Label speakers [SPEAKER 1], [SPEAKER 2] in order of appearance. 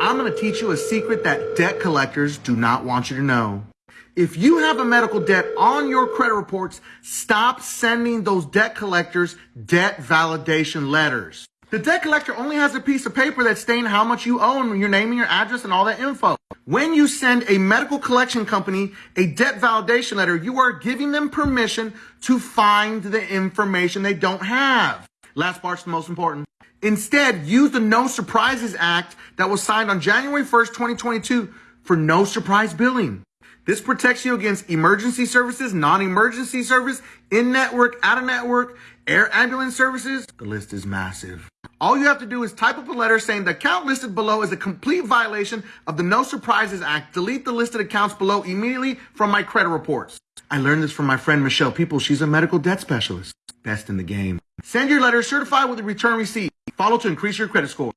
[SPEAKER 1] I'm going to teach you a secret that debt collectors do not want you to know. If you have a medical debt on your credit reports, stop sending those debt collectors debt validation letters. The debt collector only has a piece of paper that's stating how much you owe and your name and your address and all that info. When you send a medical collection company a debt validation letter, you are giving them permission to find the information they don't have. Last part's the most important. Instead, use the No Surprises Act that was signed on January 1st, 2022 for no surprise billing. This protects you against emergency services, non-emergency service, in-network, out-of-network, air ambulance services. The list is massive. All you have to do is type up a letter saying the account listed below is a complete violation of the No Surprises Act. Delete the listed accounts below immediately from my credit reports. I learned this from my friend Michelle People. She's a medical debt specialist. Best in the game. Send your letter certified with a return receipt. Follow to increase your credit score.